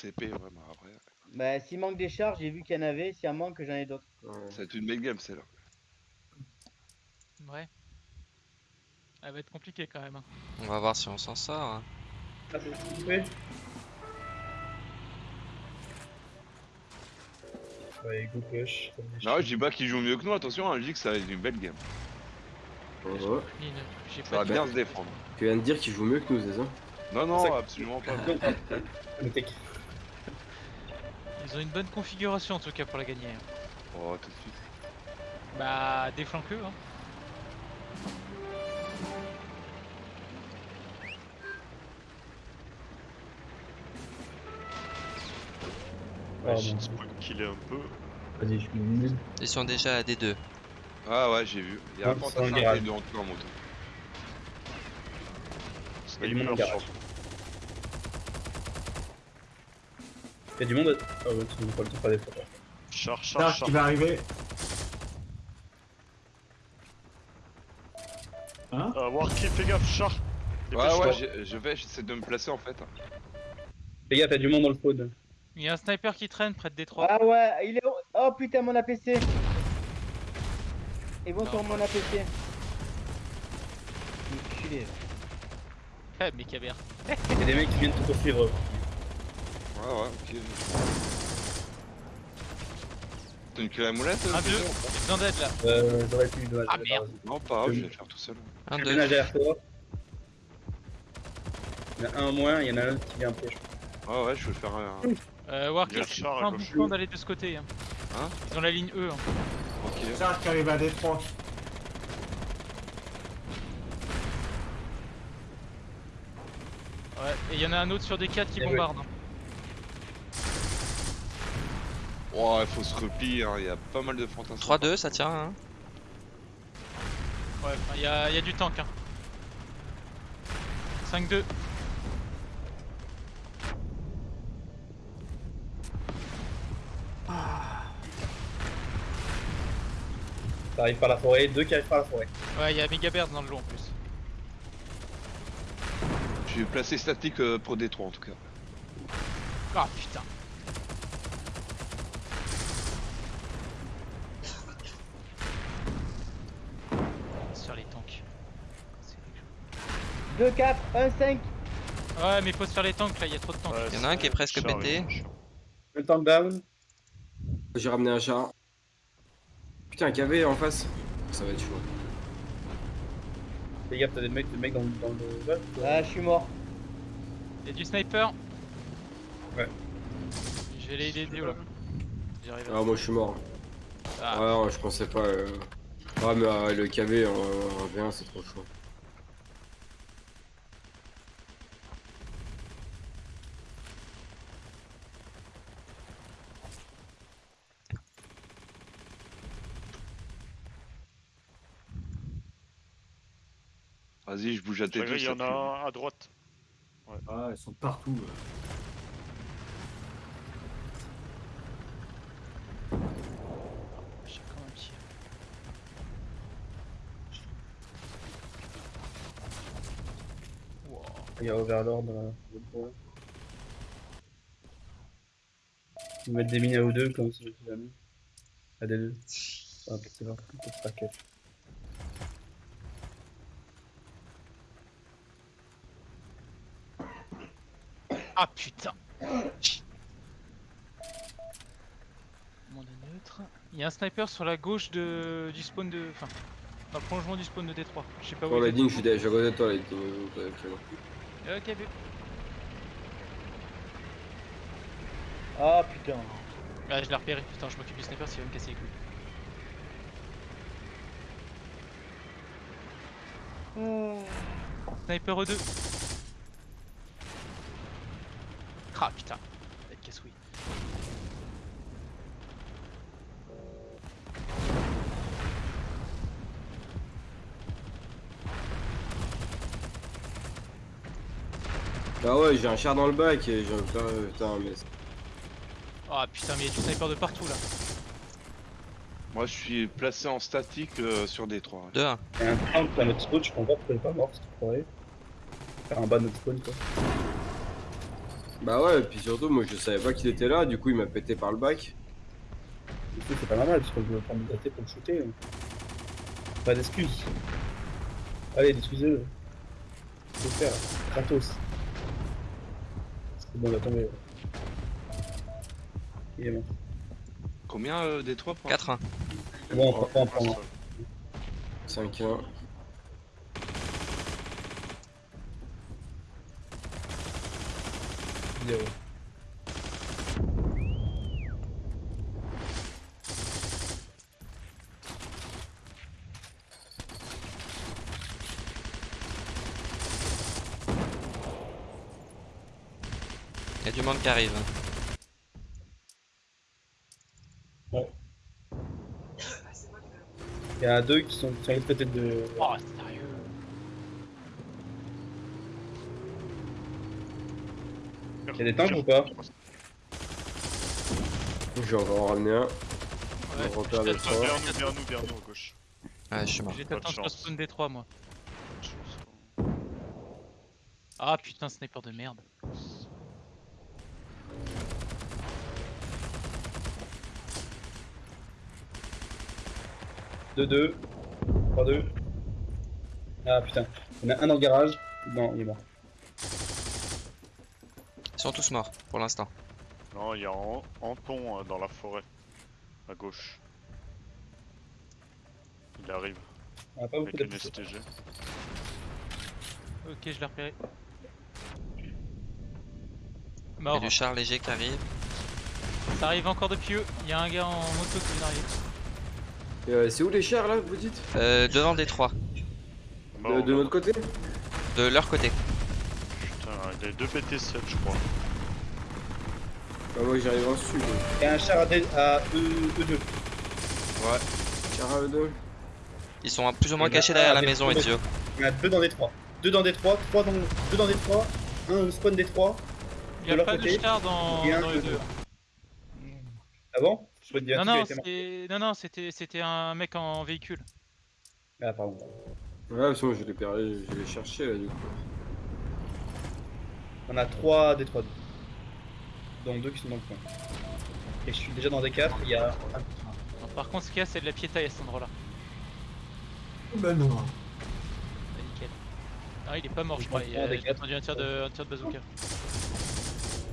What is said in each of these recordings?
CP, vraiment, après. Bah, s'il manque des charges, j'ai vu qu'il y en avait. S'il y en manque, j'en ai d'autres. Ouais. Ça va être une belle game, celle-là. Ouais. Elle va être compliquée quand même. hein. On va voir si on s'en sort. hein. Ah, c'est coupé. Ouais, go push. Non, chiens. je dis pas qu'il joue mieux que nous, attention, hein, je dis que ça va être une belle game. Ouais. J'ai Ça va bien se défendre. Tu viens de dire qu'il joue mieux que nous, c'est ça? Non, non, absolument pas. Ils ont une bonne configuration en tout cas pour la gagner. Oh, tout de suite. Bah, déflanque-eux. Hein. Ah, J'ai spoil killé un peu. Vas-y, je me mets. Ils sont déjà à D2. Ah ouais, j'ai vu. Il y a un Ouais, c'est garage. de en tout cas en moto. Il y a du monde en Sniper garage. sur- Il y a du monde. Ah ouais, tu n'as pas le temps de faire des photos. Char, char, Char char. qui va arriver. Hein Euh, Warkey, fais gaffe, char. Ouais, ouais, je vais, j'essaie de me placer en fait. Les gars, t'as du monde dans le spawn. Il y a un sniper qui traîne près de Détroit. Ah ouais, il est. Oh putain, mon APC. Ils vont sur mon APC. Enculé. Ah, mais Cabert. Il y a des mecs qui viennent te poursuivre. Ouais, ouais, ok. T'as une clé à moulette Un, euh, deux. Pedro J'ai besoin d'aide là. Euh, j'aurais pu. dommage, Ah, j'avais merde. pas raison. Non, pas grave, je vais le faire tout seul. Un, Je deux. ménage derrière toi. Il y en a un en moins, il y en a un qui vient après. je crois. Ouais, ouais, je vais faire un. Euh, Warkill, Il y a un gauche. bon plan d'aller de ce côté. Hein. Hein Ils ont la ligne E. Hein. Ok. Qui arrive à Détroit. Ouais. Et il y en a un autre sur des 4 qui Eh ouais. bombarde. hein. Oh, il faut se replier, hein, il y a pas mal de fantassins. 3-2, ça tient. Hein. Ouais, il y, a, il y a du tank. Hein. 5-2. Ça arrive par la forêt, deux qui arrivent par la forêt. Ouais, il y a Megabird dans le lot en plus. Je vais placer statique euh, pour Détroit en tout cas. Ah putain. Sur les tanks. C'est quelque chose. 2, 4, 1, 5. Ouais, mais faut se faire les tanks là, il y a trop de tanks. Ouais, Il y en a un qui est presque char, pété. Un tank down. J'ai ramené un char. Putain, KV en face. Ça va être chaud. Les gars, t'as des mecs, des mecs dans, dans le. Ouais, Ah, je suis mort. Il y a du sniper. Ouais. Je vais l'aider Dio là. J'arrive. Ah, moi je suis mort. Ah, Ouais, non, je pensais pas. euh. Ah, mais euh, le KV en, en V1, c'est trop chaud. Vas-y, je bouge à tes deux. Il y ça en a un à droite. Ah, ils sont partout. là. Il y a Overlord dans le. Ils mettent des mines à O2 comme si je jamais. À des deux. Ah, c'est leur petite raquette. Ah putain Monde est neutre. Il y a un sniper sur la gauche de... du spawn de... Enfin, dans le prolongement du spawn de Détroit. Je sais pas où est. Lightning, je suis déjà à côté de toi, Lightning. euh. Ok, B. Ah putain. Ah, je l'ai repéré. Putain, je m'occupe du sniper s'il va me casser les couilles. Ah. Sniper E2. Ah putain. Avec casse-couille. Ah ouais, j'ai un char dans le bac et j'ai un putain, mais. Ah putain, mais il y a du sniper de partout là. Moi, je suis placé en statique euh, sur Détroit. 2-1. Il y a un tank à notre spawn, je comprends pas pourquoi il est pas mort, c'est Faire un bas de notre spawn quoi. Bah ouais, et puis surtout, moi je savais pas qu'il était là, du coup il m'a pété par le bac. Du coup, c'est pas normal parce que je me prends me gratter pour le shooter. hein. Pas d'excuses. Allez, excusez-le. Faut le faire. Gratos. C'est bon, il va tomber. Il est mort. Combien euh, des trois pour 4-1. C'est bon, on peut pas en prendre. 5-1. Zéro. Il y a du monde qui arrive. Il y a deux qui sont côté de. Oh, sérieux. Il y a des tanks ou pas Je vais encore en ramener un. Ouais, On repère les je trois. Derrière nous, derrière nous, derrière nous, à gauche. Ouais, je suis mort. De sur chance. spawn D3 moi. Chose, quoi. Ah putain, sniper de merde. 3 2 Ah putain. Il y en a un dans le garage. Non, il est mort. Ils sont tous morts pour l'instant. Non, il y a An- Anton euh, dans la forêt. À gauche. Il arrive On a pas avec une. STG. Ok, je l'ai repéré. Il y a Mort. du char léger qui arrive. Ça arrive encore depuis eux. Il y a un gars en moto qui vient d'arriver. Euh, c'est où les chars là, vous dites? Euh, devant des trois. Mort, de, de côté? De leur côté. Putain, il y a deux PT7, je crois. Bah moi j'arrive en sud. Il y a un char à, D- à E, E2. Char à eux deux. Ils sont plus ou moins cachés derrière la maison. Ezio. Il y en a deux dans des 3. Deux dans des 3, trois dans, deux dans des 3, un spawn des 3. Il De y a pas côté, de char dans, et un dans les de deux. Ah bon? Non, non, non, non, c'était c'était un mec en véhicule. Ah pardon. Ouais, parce que moi je l'ai perdu, je l'ai cherché là du coup. On a 3 des 3 Donc deux qui sont dans le coin. Et je suis déjà dans des 4, il y a un Non, par contre, ce qu'il y a, c'est de la piétaille à cet endroit-là. Ben non. Bah, nickel. Ah, il est pas mort, je Je crois. Il a quatre. entendu un tir de, un tir de bazooka.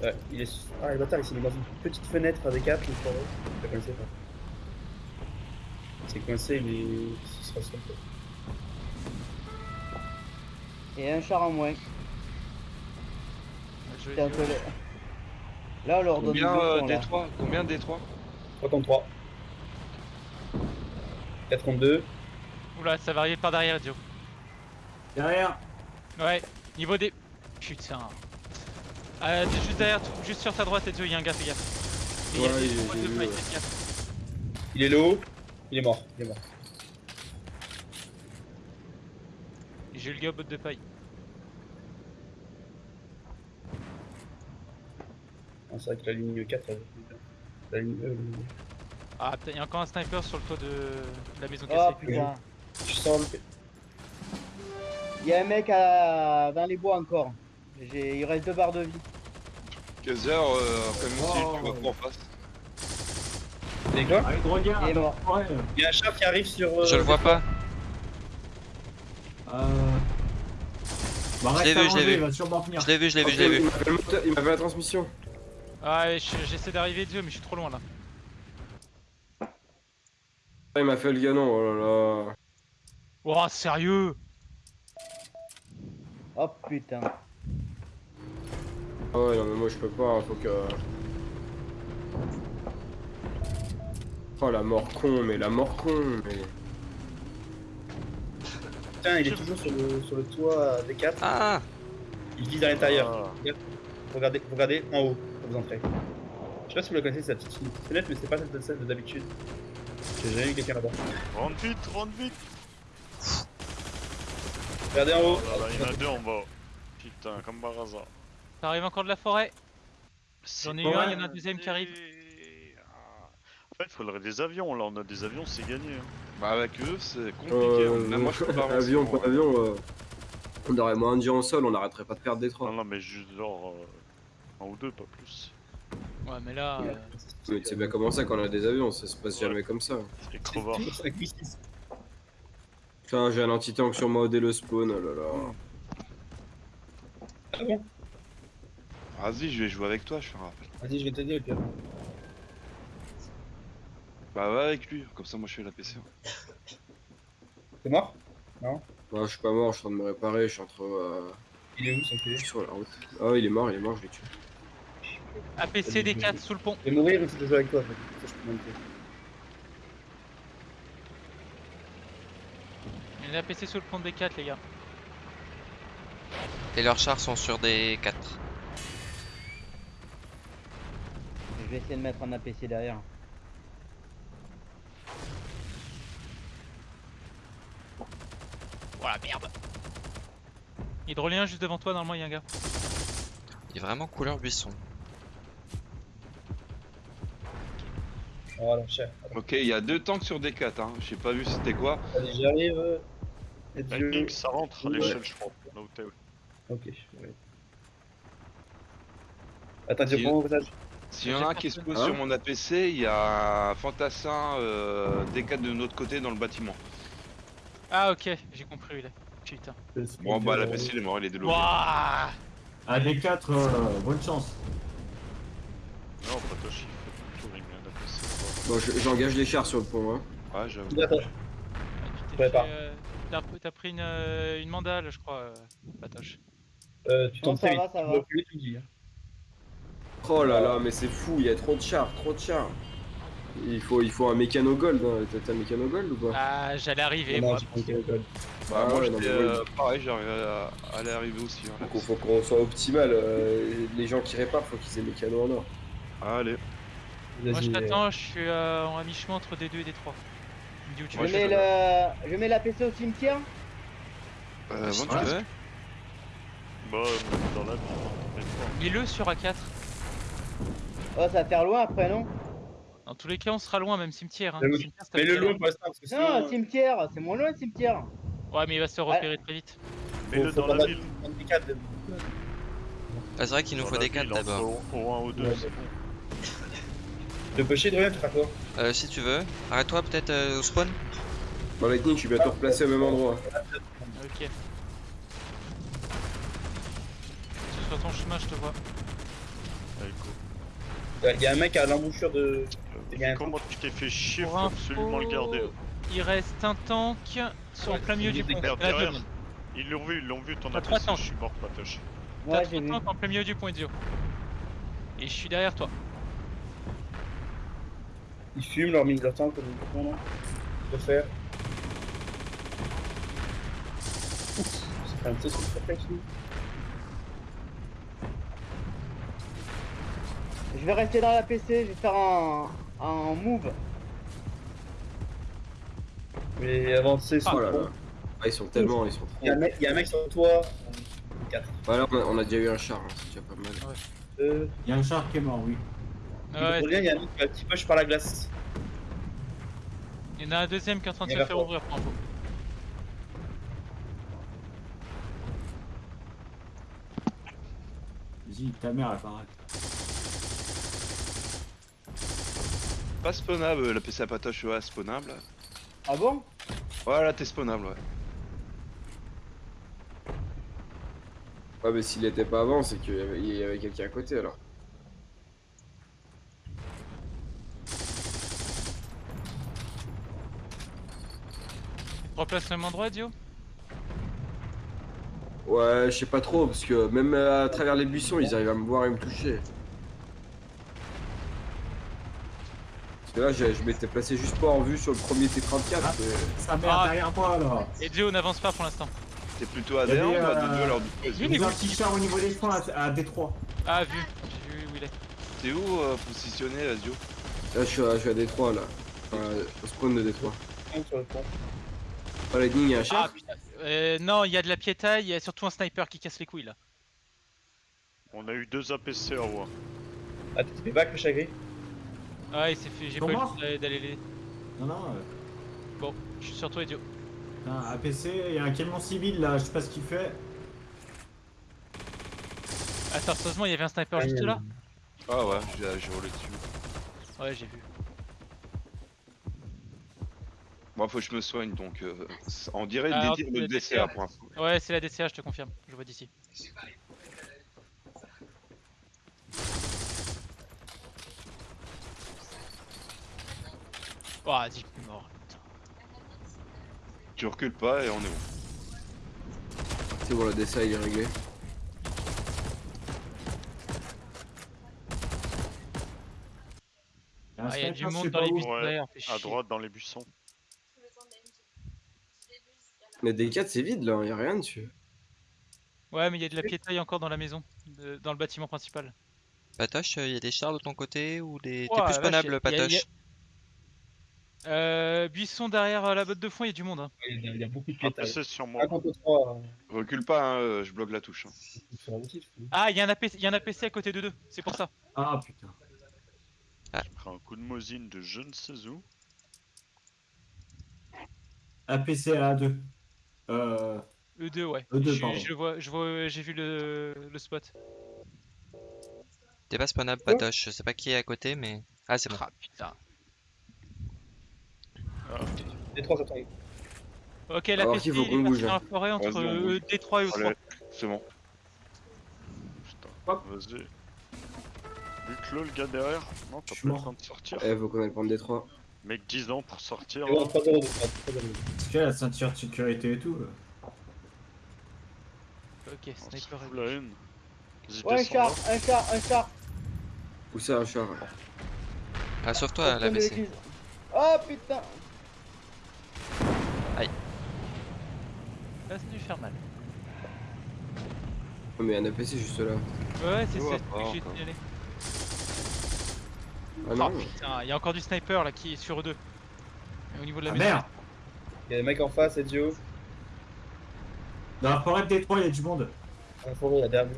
Ouais, il est. Ah, le bâtard, il s'est mis dans une petite fenêtre à des 4, le forêt. Il est coincé, là. C'est coincé, mais ce sera tour. Et un char en moins. Je vais- C'est un peu Là, on leur donne Combien du euh, Combien des trois 3 contre 3. 4 contre 2. Oula, ça va arriver par derrière, Dio. Derrière. Ouais, niveau des. Putain. Euh, juste derrière, juste sur ta droite, Ezio, il y a un gars, fais gaffe. Il Ouais, ouais. est low. Il est mort. Il est mort. J'ai eu le gars au botte de paille. Ah, c'est vrai que la ligne 4, elle... la ligne E. elle- Ah, putain, il y a encore un sniper sur le toit de la maison Oh cassée. putain. Je sors le. Il y a un mec à... dans les bois encore. Il reste deux barres de vie. Kaiser, euh, comme si Oh. tu vois pas en face. Allez, regarde. Il est mort. Ouais. Il y a un char qui arrive sur. euh, Je le vois pas. Euh... Bah, Je l'ai vu, je l'ai vu. Il va sûrement venir. Je l'ai vu, je l'ai vu, je l'ai vu. il m'a fait la transmission. Ah, ouais, je- j'essaie d'arriver, Ezio, mais je suis trop loin là. Ah, il m'a fait le ganon, oh là là. Oh, sérieux? Oh putain. Ah ouais, non mais moi je peux pas, faut que... Oh la mort con, mais la mort con, mais... Putain, il est toujours sur le, sur le toit des 4. Ah Il vise à l'intérieur. Ah, Regardez, regardez en haut quand vous entrez. Je sais pas si vous la connaissez, cette petite fenêtre, mais c'est pas cette celle de d'habitude. J'ai jamais vu quelqu'un là-bas. rentre vite, rentre vite Regardez en haut. Ah, là, Il y en a deux en bas. Putain, comme par hasard. Ça arrive encore de la forêt? J'en ai eu un, il y en a un deuxième qui arrive. Ah. En fait, il faudrait des avions. Là, on a des avions, c'est gagné. hein. Bah avec eux, c'est compliqué. Euh, hein. Même moi, je peux pas avancer, avion, pas avion, euh, on aurait moins de gens en sol, on arrêterait pas de perdre des Non, trois. non, mais juste genre. euh, Un ou deux, pas plus. Ouais, mais là. Ouais. euh, Mais tu sais bien comment ça quand on a des avions, ça se passe jamais comme ça. C'est crevard. Putain, j'ai un anti-tank sur moi dès le spawn, oh là là. Ah bon Vas-y, je vais jouer avec toi, je fais un rappel. Vas-y, je vais t'aider, Pierre. Bah va avec lui, comme ça moi je fais la PC. T'es mort? Bah, je suis pas mort, je suis en train de me réparer, je suis entre. euh, Il est où, son pied sur la route. Ah, il est mort, il est mort, je l'ai tué. APC D4 sous le pont. Je vais mourir, mais c'est jouer avec toi, en fait. Ça, je peux monter. Il y a un APC sous le pont de D4, les gars. Et leurs chars sont sur des 4. Je vais essayer de mettre un APC derrière. Voilà, merde. Hydrolien juste devant toi, normalement, il y a un gars. Il est vraiment couleur buisson. Oh. Ok, il y a deux tanks sur D4, hein. J'ai pas vu c'était quoi. Allez, j'arrive. Ça rentre à Ouais. l'échelle, je crois. Là où t'es. Ok, ouais. Attends, tu Si- prends mon passage S'il y en a un qui se pose Hein sur mon APC, il y a un fantassin euh, D4 de notre côté dans le bâtiment. Ah, ok, j'ai compris, il est. Putain. Bon bah l'APC il est mort, il est délogé. Wouah À D4, euh, bonne chance. Non, Patoshi, il fait tout met un APC. Bon, je- j'engage les chars sur le pont, hein. Ouais, j'avoue. Attends, Ah, tu t'es Ouais, fait, pas. euh, T'as t'as pris une, euh, une mandale, je crois, euh, Patoche. euh, tu Non, tombes ça très va, vite. ça Tu va. dois plus tout dire. Oh là là, mais c'est fou, il y a trop de chars, trop de chars. Il faut, il faut un mécano gold, hein. T'as- un mécano gold ou pas? Ah, j'allais arriver, Non, moi. alcool Bah Ah moi ouais, non, euh, pareil, j'arrive à, à aller arriver aussi. hein, Donc faut qu'on soit optimal, euh, les gens qui réparent, faut qu'ils aient mécano en or. Allez. Moi, je t'attends, je suis euh, en à mi-chemin entre D2 et D3. Me dis où tu Je vas. je mets suis le, je mets l'APC au cimetière. Euh, bon, tu veux. Bah, euh, dans la. Mets-le sur A4. Oh, ça va faire loin après, non? Dans tous les cas, on sera loin, même cimetière. Hein. Mais. Cimetière, Mais le pour l'instant, parce que Non, sinon. cimetière, c'est mon loin le cimetière. Ouais, mais il va se repérer très vite. Mets-le faut dans pas la ville. Ah, c'est vrai qu'il nous faut des ville, 4 entre d'abord. Au au 1 ou 2, Ouais, c'est bah. bon. De pêcher de rien, tu feras quoi? Euh, si tu veux. Arrête-toi peut-être euh, au spawn. Bon, Lightning, je suis bientôt replacé au même endroit. Ok. Sur ton chemin, je te vois. Allez, go. Il y a un mec à l'embouchure de. Il y a Euh, un- Comment tu t'es fait chier, faut absolument le garder. Il reste un tank sur en plein milieu du pont. Ils l'ont vu, ils l'ont vu ton APC, tanks. je suis mort, Patoche. T'as Ouais, trois tanks en plein milieu du point Ezio. Et je suis derrière toi. Ils fument leur mine d'attente comme ils font, non De faire. Ouf, C'est quand même ça, c'est une surprise, lui. Je vais rester dans l'APC, je vais faire un, un move. Mais avancer sur Oh le là. Ah, ils sont tellement, ils sont Il y, a un trop. mec- il y a un mec sur toi. 4. Voilà, on a, on a déjà eu un char, hein, c'est déjà pas mal. Euh, Il y a un char qui est mort, oui. il Ouais, revient, il y a un mec qui a un petit push par la glace. il y en a un deuxième qui est en train de se faire ouvrir info. Vas-y, ta mère, elle paraît. Pas spawnable, la PC à patoche, ouais, spawnable. Ah bon? Ouais, là t'es spawnable, ouais. Ouais, mais s'il était pas avant, c'est qu'il y avait, avait quelqu'un à côté alors. Replaces au même endroit, Dio? Ouais, je sais pas trop, parce que même à travers les buissons, ils arrivent à me voir et me toucher. Que là, je, je m'étais placé juste pas en vue sur le premier T34. Ah. mais- Sa mère Ah. derrière moi, là. Ezio n'avance pas pour l'instant. T'es plutôt y adhérent avait, ou à euh, deux alors du coup, Oui, Il y mais a un petit char au niveau des freins à, à D3. Ah, vu. J'ai vu où il est. T'es où euh, positionné, Azio Là, je suis à, je suis à Détroit, là. Enfin, au spawn de Détroit. Sur le pont. Oh, Lightning, il y a un Ah, char putain. Euh, non, il y a de la piétaille, il y a surtout un sniper qui casse les couilles là. On a eu deux APC en haut. Ah, tu t'es back le chagrin Ouais, il s'est fait. J'ai pas eu le morts temps d'aller- les. Non, non. euh, Bon, je suis sur toi, Ezio. putain, APC, il y a un camion civil là, je sais pas ce qu'il fait. Attends, sérieusement, il y avait un sniper juste là? Ah ouais, j'ai roulé dessus. Ouais, j'ai vu. Moi, faut que je me soigne donc. euh, on dirait Ah, des tirs de le DCA pour l'instant. Ouais, c'est la DCA, je te confirme. Je vois d'ici. Oh, vas-y, je suis mort. putain. Tu recules pas et on est bon. C'est bon, la DSA il est réglé. Il y a un Ah, il y a du monde dans les bus Ouais, À droite dans les buissons. Mais D4 c'est vide là, y a rien dessus. Ouais, mais il y a de la piétaille encore dans la maison, de- dans le bâtiment principal. Patoche, il y a des chars de ton côté ou des. T'es plus spawnable, Patoche y a- Euh, buisson derrière euh, la botte de fond, il y a du monde. Hein. Il y a, il y a beaucoup de Un piétage. PC sur moi. 1 contre 3 Recule pas, hein, euh, je bloque la touche. hein. sur la motif. Ah, il y, a un APC il y a un APC à côté de deux, c'est pour ça. Ah putain. J'ai pris un coup de mosine de je ne sais où. APC à A2. Euh. E2, ouais. E2, je, pardon. je le vois, je vois, j'ai vu le, le spot. T'es pas spawnable, Patoche. Je sais pas qui est à côté, mais. Ah, c'est bon. Ah putain. Les 3 j'attends. Ok, Alors l'APC qu'il faut il est qu'on parti bouge, dans hein. la forêt entre Vas-y, on bouge. euh, D3 et E3. Allez, c'est bon. Putain. Hop. Vas-y. Bute-le, le gars derrière. Non, t'as Je suis pas le mort. temps de sortir. Eh, faut qu'on aille prendre des 3. Mec, 10 ans pour sortir. C'est bon, là. 3 0 de 3 0 Est-ce qu'il y a la ceinture de sécurité et tout là Ok, On sniper fout est la haine. Vas-y, Ouais, un descends char, là. un char, un char. Où ça, un char? Ah, sauve-toi, la de BC. l'église. Oh putain Là, ça a dû faire mal. Oh, mais un APC juste là. Ouais, c'est ça, que j'ai signalé. Ah Oh non putain, il y a encore du sniper là qui est sur E2. Et au niveau de la Ah maison. merde Il y a des mecs en face, Ezio. Dans la forêt de Détroit, il y a du monde. Dans la forêt, dernière.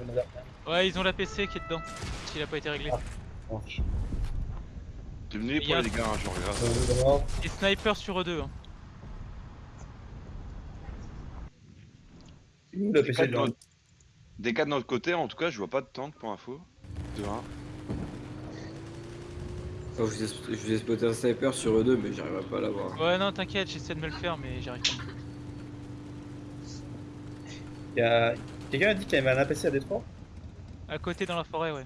Ouais, ils ont l'APC qui est dedans. S'il a pas été réglé. Oh, T'es venu Il y pour a- les gars, hein, je regarde. euh, d'abord. Et sniper sur E2. Hein. La Des de notre- Des cas de notre côté, en tout cas, je vois pas de tank pour info. De 1. Oh, je vous ai, je vous ai spoté un sniper sur E2, mais j'arriverai pas à l'avoir. Ouais, non, t'inquiète, j'essaie de me le faire, mais j'y arrive pas. Il y a... Quelqu'un a dit qu'il y avait un APC à Détroit? À côté dans la forêt, ouais.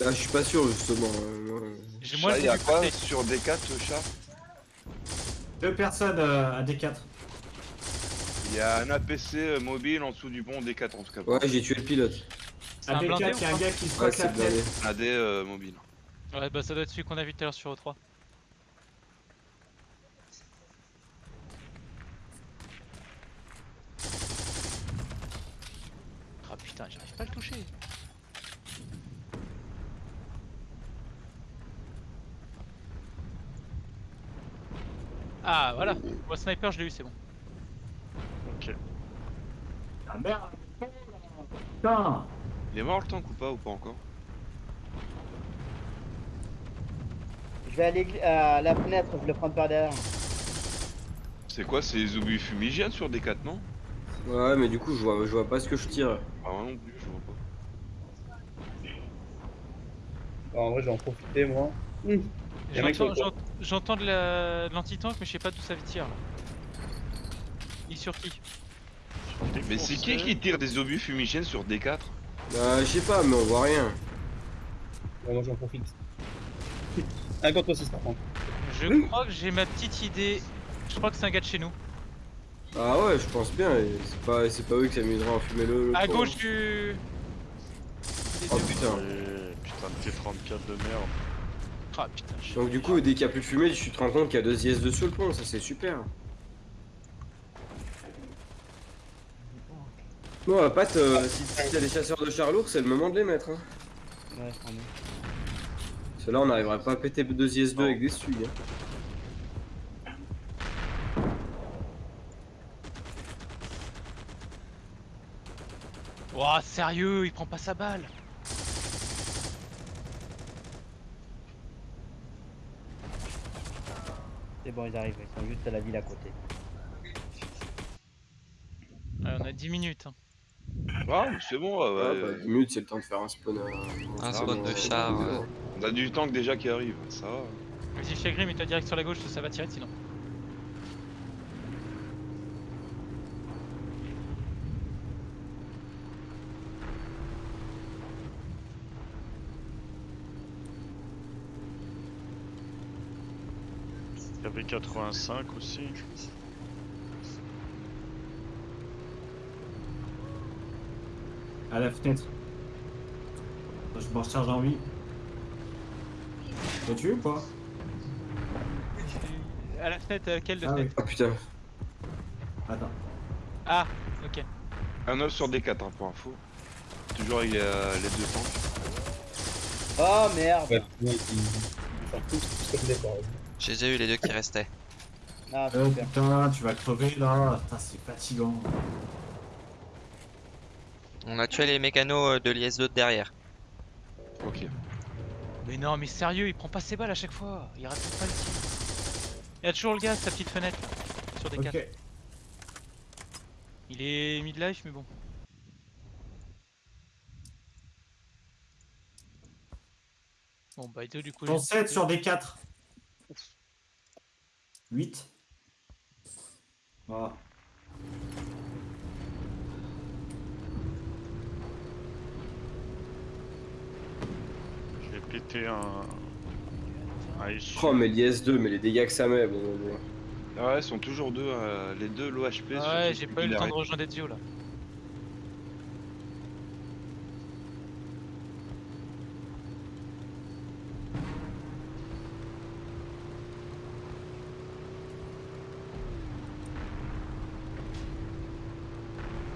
Ah, je suis pas sûr justement. euh, moi. Il y a quoi sur D4, chat? Deux personnes euh, à D4. Il y a un APC euh, mobile en dessous du pont D4 en tout cas. Ouais, j'ai tué le pilote. C'est un blindé D4, ou il y a un gars qui se Ouais, la c'est tête. AD euh, mobile. Ouais, bah ça doit être celui qu'on a vu tout à l'heure sur E3. Ah putain, j'arrive pas à le toucher. Ah voilà, moi sniper je l'ai eu, c'est bon. Ah merde Putain Il est mort le tank ou pas ou pas encore Je vais aller à la fenêtre, je vais le prendre par derrière. C'est quoi C'est les obus fumigènes sur D4 non Ouais, mais du coup, je vois, je vois pas ce que je tire. Ah non plus, je vois pas. Bah, En vrai, je vais en profiter, moi. Hum. J'entends de la- de l'anti-tank, mais je sais pas d'où ça tire là. Il est sur qui? Mais c'est qui qui tire des obus fumigènes sur D4 Bah, je sais pas, mais on voit rien. Bon, moi, j'en profite. Un contre 6 par contre. Je crois que j'ai ma petite idée. Je crois que c'est un gars de chez nous. Ah ouais, je pense bien. C'est pas, c'est pas eux qui s'amuseraient à enfumer le. le À gauche du. Oh putain. Et putain de T34 de merde. Ah putain, je- Donc du coup, dès qu'il y a plus de fumée, tu te rends compte qu'il y a deux IS dessus le pont, ça c'est super. Bon, euh, Pat, euh, si, si t'as des chasseurs de chars lourds, c'est le moment de les mettre. Hein. Ouais, je prends bien. Parce que là, on n'arriverait pas à péter deux IS2 Non. avec des stugs. Hein. Ouah, sérieux, il prend pas sa balle. C'est bon, ils arrivent, ils sont juste à la ville à côté. Ouais, on a 10 minutes. hein. Ah, mais c'est bon, ouais, Ah, ouais. bah, 10 minutes, c'est le temps de faire un spawn. euh, Un spawn de char, euh. On a du tank déjà qui arrive, ça va. Vas-y, Chagrin, mets-toi direct sur la gauche, ça va tirer sinon. Il y avait 85 aussi. À la fenêtre. Je me recharge en vie. T'as tué ou pas? À la fenêtre, euh, quelle de Ah oui. fenêtre Ah putain. Attends. Ah, ok. Un 9 sur D4 hein, pour info. Toujours avec les, euh, les deux tanks. Oh merde. Ouais, ouais. J'ai déjà eu les deux qui restaient. Ah, Oh super. putain, tu vas crever là. Putain, c'est fatigant. On a tué les mécanos euh, de l'IS-2 de derrière. Ok. Mais non, mais sérieux, il prend pas ses balles à chaque fois. Il rate pas le tir. Il y a toujours le gars, sa petite fenêtre là, sur des 4. Ok. Il est mid-life, mais bon. Bon, bah, deux, du coup. Ton j'ai- 7 sur des 4. 8. Ah. Pété un. un issue. Oh, mais l'IS-2, mais les dégâts que ça met, bon, bon. Ah ouais, ils sont toujours deux, euh, les deux low HP. Ah ouais, j'ai pas eu le temps de rejoindre Ezio là.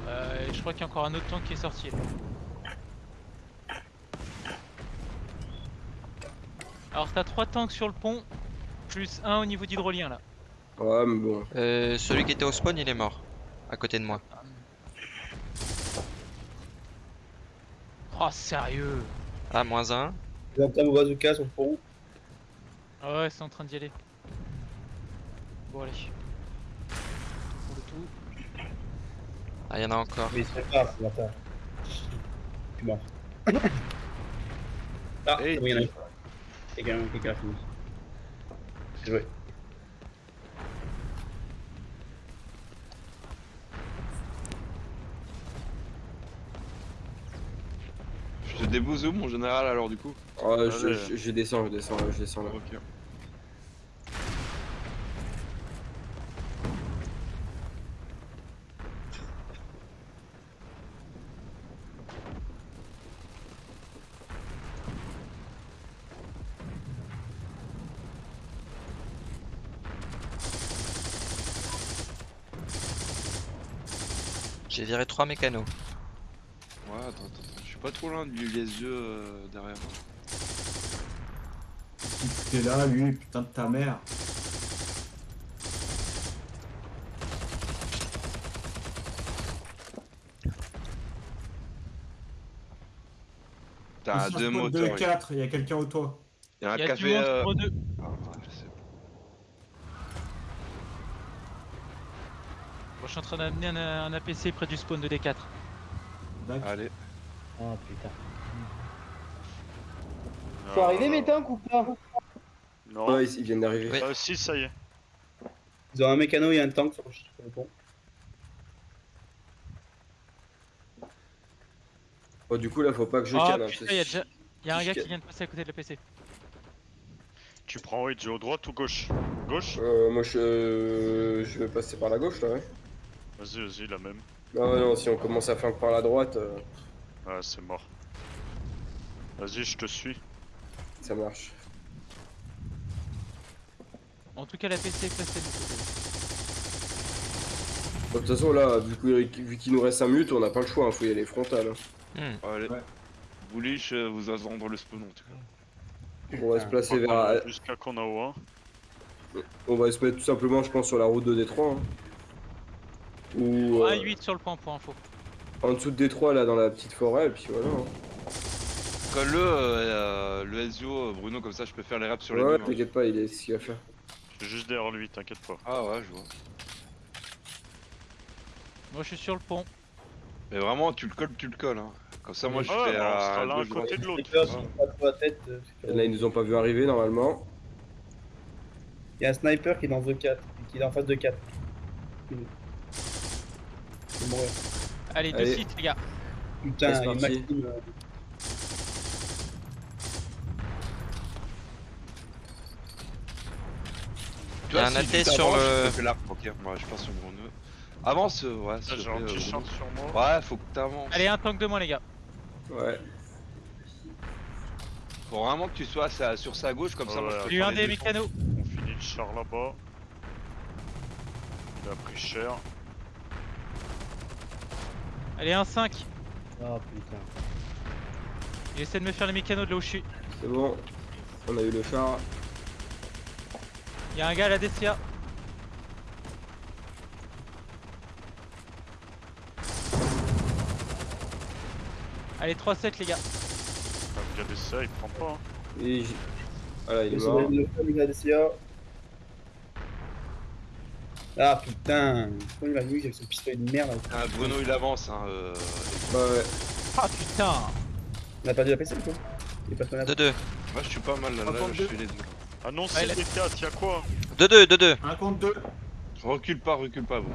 Euh, et je crois qu'il y a encore un autre tank qui est sorti. là. Alors t'as trois tanks sur le pont, plus un au niveau d'hydrolien là. Ouais, mais bon. Euh, celui qui était au spawn, il est mort. À côté de moi. Oh sérieux Ah, moins un. Ils entament au bazooka sur le pont. Ah ouais, c'est en train d'y aller. Bon allez. Pour le tout. Ah, il y en a encore. Mais il se prépare, ce bâtard. Je suis mort. Ah, Hey, c'est il y en a un. Quelqu'un quelqu'un a fini. C'est joué. Je te débouze où mon général alors du coup? Ah, je, je- je descends, je descends, je descends là. Ok. J'ai viré trois mécanos. Ouais, attends, attends, attends. Je suis pas trop loin du les yeux euh, derrière. T'es là, lui, putain de ta mère. T'as deux moteurs. De 4, il y a quelqu'un au toit. Il y a un Il y a café. euh, deux. ah, je sais pas. Bon, je suis en train d'amener un, un APC près du spawn de D4. D'accord. Allez. Oh putain. Faut arriver mes tanks ou pas Non. Ouais, ils, ils viennent d'arriver. Oui. Ah, si, ça y est. Ils ont un mécano et un tank sur le pont. Oh, du coup, là, faut pas que je cale. putain, c'est- il y a déjà. Il y a un je gars qui vient de passer à côté de l'APC. Tu prends Edge droite ou gauche? Gauche? Euh, moi, je, euh, je vais passer par la gauche, là, ouais. Vas-y, vas-y, la même. Non, non, si on commence à flanquer par la droite, euh, Ah, c'est mort. Vas-y, je te suis. ça marche. En tout cas, l'APC est placé de côté. Bon, De toute façon, là, vu qu'il vu qu'il nous reste 5 minutes, on n'a pas le choix, hein, faut y aller frontal. hein. Hmm. Allez. Ouais. Bullish, euh, vous attendre le spawn en tout cas. On va se placer vers. Jusqu'à qu'on a au 1. On va se mettre tout simplement, je pense, sur la route de Détroit. hein. Ou euh, 1-8 sur le point pour info. en dessous de Détroit, là, dans la petite forêt, et puis voilà. hein. Colle-le, euh, le Ezio, euh, Bruno, comme ça je peux faire les raps sur les Ouais, deux. hein. t'inquiète pas, il est ce qu'il va faire. Je suis juste derrière lui, t'inquiète pas. Ah ouais, je vois. Moi, je suis sur le pont. Mais vraiment, tu le colles, tu le colles. Hein. Comme ça, moi, je Ouais, fais bah, on à l'un côté de l'autre. Ouais. euh, Là, ils nous ont pas vu arriver normalement. Il y a un sniper qui est dans The 4, qui est en face de 4. Il mourir. Allez, deux Allez. sites, les gars. Putain, C'est il parti. Euh, y a un si tu AT sur le- ok. Moi, je passe sur mon nœud. Avance, euh, ouais. S'il te j'ai un plaît, petit sur moi. Ouais, faut que t'avances. Allez, un tank de moins, les gars. Ouais. Faut vraiment que tu sois à sa- sur sa gauche, comme ça, moi, je peux J'ai eu faire un les des deux. mécanos. On finit le char là-bas. Il a pris cher. Allez, un 5. Oh putain. J'essaie de me faire les mécanos de là où je suis. C'est bon. On a eu le char. Il y a un gars à la DCA. Allez, 3-7 les gars. Comme regarder ça, il prend pas. hein. Et Voilà, il est il mort. le gars, DCA. Ah putain, pourquoi il a vu avec son pistolet de merde là Ah, Bruno, il avance. Hein, euh, Ouais, ouais. Ah putain On a perdu la PC ou quoi Il est pas tourné 2-2. Moi, je suis pas mal là, là, je fais les deux. Ah non, c'est les 4, y'a quoi 2-2, 2-2. Un contre deux. Recule pas, recule pas, Bruno.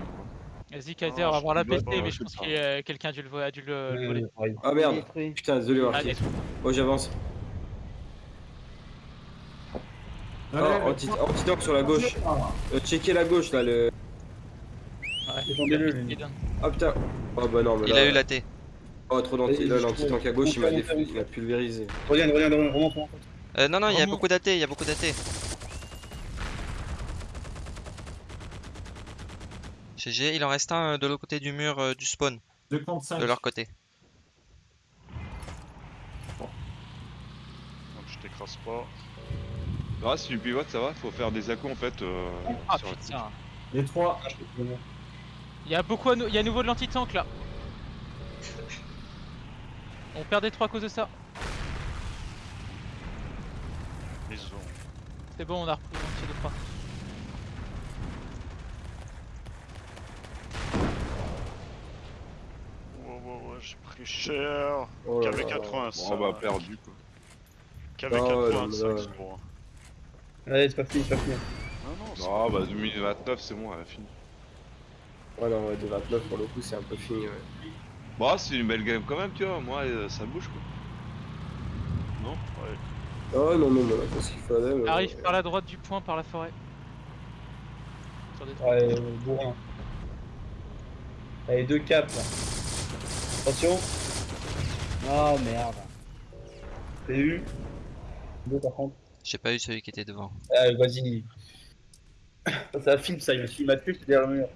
Vas-y Kaiser, on va je voir la PC, mais je pense que quelqu'un a dû le, vo- a dû le, le voler. Ah merde. Putain, désolé, Ah. Oh, j'avance. Allez, anti- anti-tank sur la gauche. Euh, checker la gauche là, le. Ouais. Ah putain. Oh bah non, mais Il là. a eu la T. Oh, trop d'anti. Là, l'anti-tank à gauche, il m'a déf- monte, il m'a pulvérisé. Reviens, reviens, reviens, remonte, remonte. Euh, non, non, il y a beaucoup d'AT, il y a beaucoup d'AT. GG, il en reste un euh, de l'autre côté du mur euh, du spawn, cinq. de leur côté. Donc je t'écrase pas. Ah, si tu pivotes, ça va. Faut faire des accos en fait. Euh, Ah sur putain Les trois. Il y a beaucoup à il y a à nouveau de l'anti-tank là On perd des 3 à cause de ça. C'est bon, on a repris l'anti de 3. Ouais, ouais, ouais, j'ai pris cher. Oh là KV là. 85. Bon, bah, perdu quoi. KV Oh là 85, là. c'est bon. Hein. Allez, c'est pas fini, c'est pas fini. Non, non, c'est Ah, bah 2029, c'est bon, elle a fini. Ouais, non, ouais, de 29 pour le coup, c'est un peu fini. Ouais. Bah, c'est une belle game quand même, tu vois. Moi, euh, ça bouge quoi. Oh non, non, mais là, parce qu'il fallait. mais- Arrive par la droite du point, par la forêt. Sur des trucs. Ouais, bourrin. Allez, 2 caps là. Attention, Oh merde. t'as eu? Deux par contre. J'ai pas eu celui qui était devant. Ah, vas-y. Ça, ça filme ça, il me filme à tuer, c'est derrière le mur.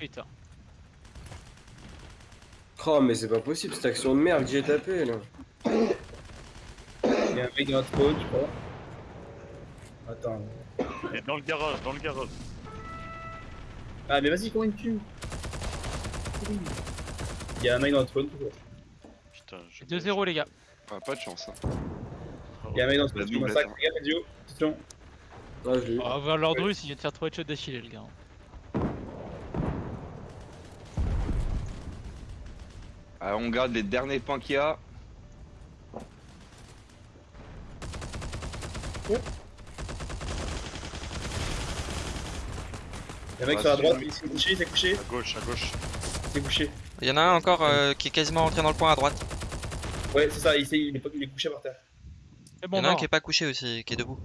Putain. Oh, mais c'est pas possible, cette action de merde que j'ai tapé là. Il y a un mec dans notre spawn, je crois. Attends. Et dans le garage, dans le garage. Ah, mais vas-y, comment il me tue? Il y a un mec dans notre spawn, toujours. Putain, je. 2-0 les gars. Ah, pas de chance. Hein. Il y a un mec dans qui doublette, massacre. hein. Regarde, Ezio. Attention. Ah, je l'ai eu. On va voir l'ordre russe, il vient de faire 3 headshots d'affilée le gars. Ah, on garde les derniers points qu'il y a. Il y a un mec Ah, sur la droite, il s'est couché, il s'est couché, À gauche, à gauche. il s'est couché. Il y en a un encore euh, qui est quasiment rentré dans le point à droite. Ouais, c'est ça, il, est, il est couché par terre. C'est Il y bon, en a un non. qui est pas couché aussi, qui est debout.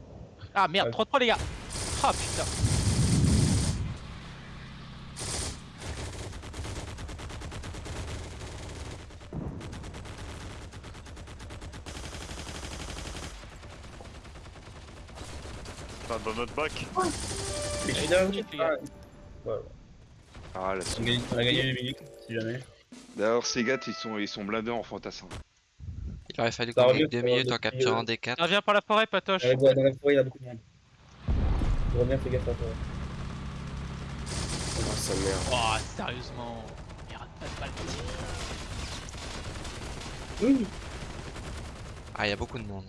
Ah merde, Ouais. 3-3 les gars. Ah putain. Putain, dans notre bac. Mais. Ah, là, On, on a gagné les minutes, si jamais. D'ailleurs, ces gars, ils sont, ils sont blindés en fantassin. Il aurait fallu qu'on ait deux minutes en capturant des 4. Ça revient par la forêt, Patoche. Ouais, ouais, dans la forêt, il y a beaucoup de monde. Reviens, fais gaffe à toi. Ah, sa mère. Oh, sérieusement. Merde, pas de balle. Oui. Ah, il y a beaucoup de monde.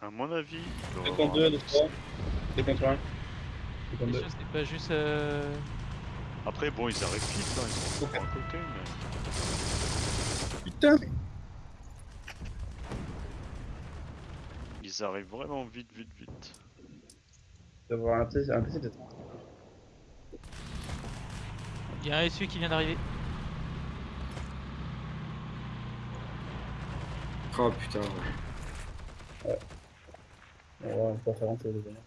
À mon avis. il doit 2 y contre avoir 2, un- 2 3. C'est contre un. C'est contre Bien deux. sûr, c'est pas juste. euh, Après, bon, ils arrivent vite, hein, ils sont encore à côté, mais Putain ils arrivent vraiment vite, vite, vite. D'avoir un PC, un PC peut-être. Il y a un SU qui vient d'arriver. Oh putain. On va pas faire rentrer les gars.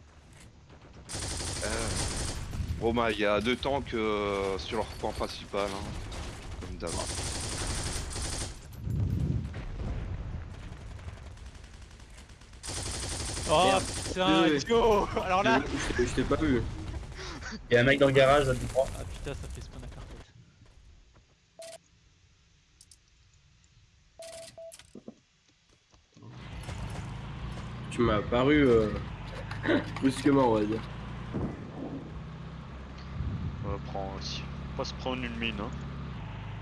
Bon bah il y a deux tanks euh, sur leur point principal, hein, comme d'hab. Oh Merde. putain, Désolé. Dio Alors là Je t'ai- je t'ai pas vu. Il y a un mec dans le garage, là, du droit. Ah putain, ça fait spawn à carpet. Tu m'as apparu euh, brusquement, on va dire. Pas se prendre une mine, hein.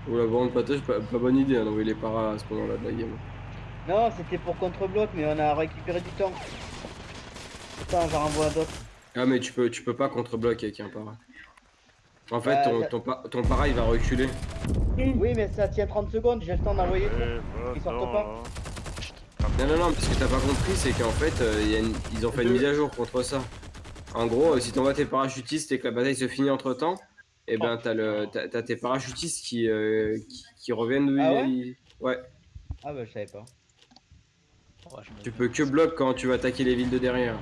Ou la bande patoche, pas, pas bonne idée hein, d'envoyer les paras à ce moment-là de la game. Non, c'était pour contre-bloc, mais on a récupéré du temps. Attends, j'en renvoie d'autres. Ah mais tu peux tu peux pas contre-bloc avec un para. En fait Bah, ton, ça- ton, pa- ton para il va reculer. Oui, mais ça tient 30 secondes, j'ai le temps d'envoyer tout. Bah, Ils sortent non, pas. Non non non mais ce que t'as pas compris c'est qu'en fait euh, il y a une- ils ont fait une mise à jour contre ça. En gros euh, si t'envoies tes parachutistes et que la bataille se finit entre temps, et ben t'as le t'as t'as tes parachutistes qui, euh, qui, qui reviennent d'où Ah ils- ouais? Ils- ouais. Ah bah je savais pas. Oh, je Tu peux que bloc quand tu vas attaquer les villes de derrière.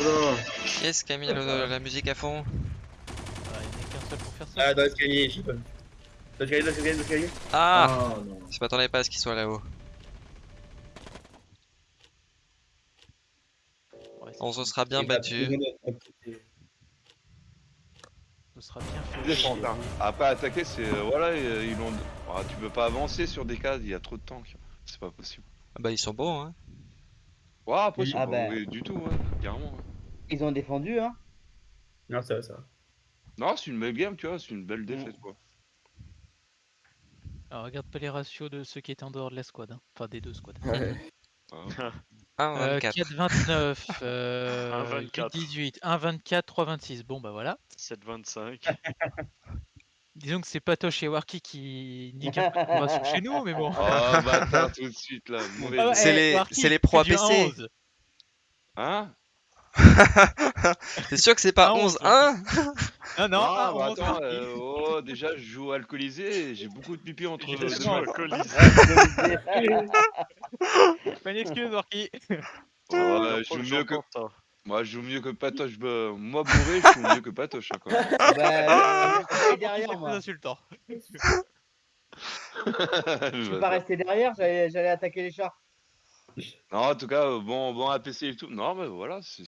Oula. Qui est-ce qui a mis le- la musique à fond Ah, il n'y a qu'un seul pour faire ça. Ah, dans l'escalier, je sais pas. Dans l'escalier, dans l'escalier, dans l'escalier. Ah Oh non. Je m'attendais pas à ce qu'il soit là-haut. Ouais, ça- On se sera bien battu. Ce sera bien fait. Hein. Après attaquer c'est euh, voilà euh, ils l'ont. Ah, tu peux pas avancer sur des cases, il y a trop de tanks. C'est pas possible. Ah Bah ils sont bons hein. Ouais après ils sont Ah pas bah. du tout, ouais, carrément. ouais. Ils ont défendu, hein. Non, ça va, ça va. Non c'est une belle game tu vois, c'est une belle défaite quoi. Alors regarde pas les ratios de ceux qui étaient en dehors de la squad. hein. Enfin des deux squads. Ouais. 1 Euh, 24. 4,29, euh, 1,24. 18, 1,24, 3,26. Bon bah voilà. 7,25. Disons que c'est Patoche et Warki qui niquent un peu de chez nous, mais bon. Oh bâtard tout de suite là, mauvais. Ah ouais, C'est eh, les- Warki, c'est les pros 11. Hein? T'es sûr que c'est pas Ah, 11 11, 1 Ah non, Ah, ah, bah 11, attends, euh, oh, déjà je joue alcoolisé et j'ai beaucoup de pipi entre les deux. alcoolisé. Pas une excuse, Warki. Ouais, La je fois joue mieux que. ça. Moi je joue mieux que Patoche. bah, Moi bourré, je joue mieux que Patoche. hein, même. bah, je suis C'est derrière moi. insultant. Je suis pas resté derrière, j'allais j'allais attaquer les chars. Non, en tout cas, euh, bon, bon APC et tout. Non, mais voilà, c'est